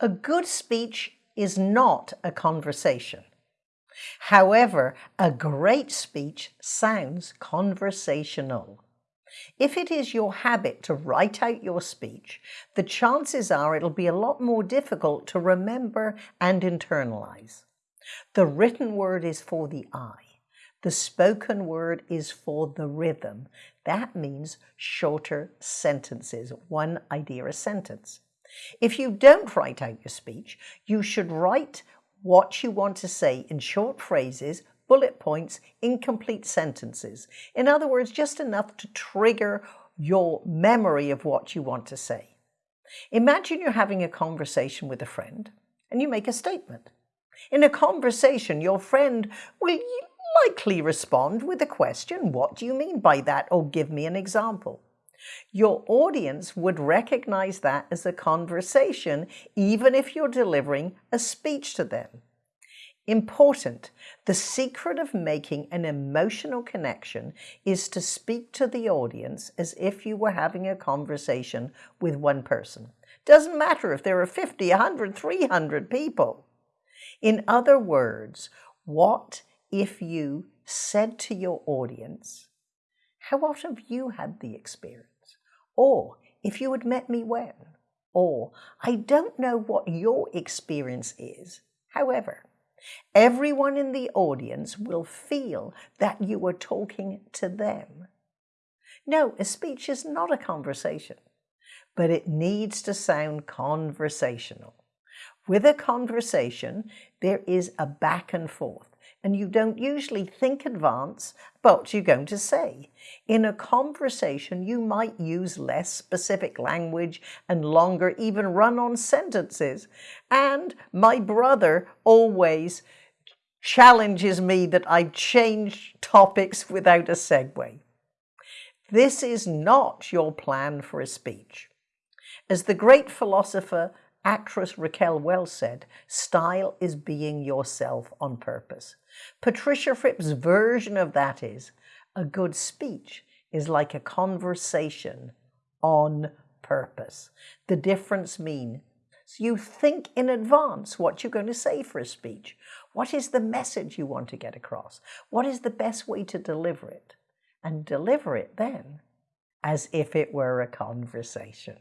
A good speech is not a conversation. However, a great speech sounds conversational. If it is your habit to write out your speech, the chances are it'll be a lot more difficult to remember and internalize. The written word is for the eye. The spoken word is for the rhythm. That means shorter sentences, one idea a sentence. If you don't write out your speech, you should write what you want to say in short phrases, bullet points, incomplete sentences. In other words, just enough to trigger your memory of what you want to say. Imagine you're having a conversation with a friend and you make a statement. In a conversation, your friend will likely respond with a question, what do you mean by that? Or give me an example. Your audience would recognize that as a conversation, even if you're delivering a speech to them. Important, the secret of making an emotional connection is to speak to the audience as if you were having a conversation with one person. Doesn't matter if there are 50, 100, 300 people. In other words, what if you said to your audience, how often have you had the experience? Or if you had met me when? Or I don't know what your experience is. However, everyone in the audience will feel that you are talking to them. No, a speech is not a conversation, but it needs to sound conversational. With a conversation, there is a back and forth and you don't usually think advance what you're going to say. In a conversation, you might use less specific language and longer, even run on sentences. And my brother always challenges me that I change topics without a segue. This is not your plan for a speech. As the great philosopher actress Raquel Welch said, style is being yourself on purpose. Patricia Fripp's version of that is, a good speech is like a conversation on purpose. The difference means you think in advance what you're going to say for a speech. What is the message you want to get across? What is the best way to deliver it? And deliver it then as if it were a conversation.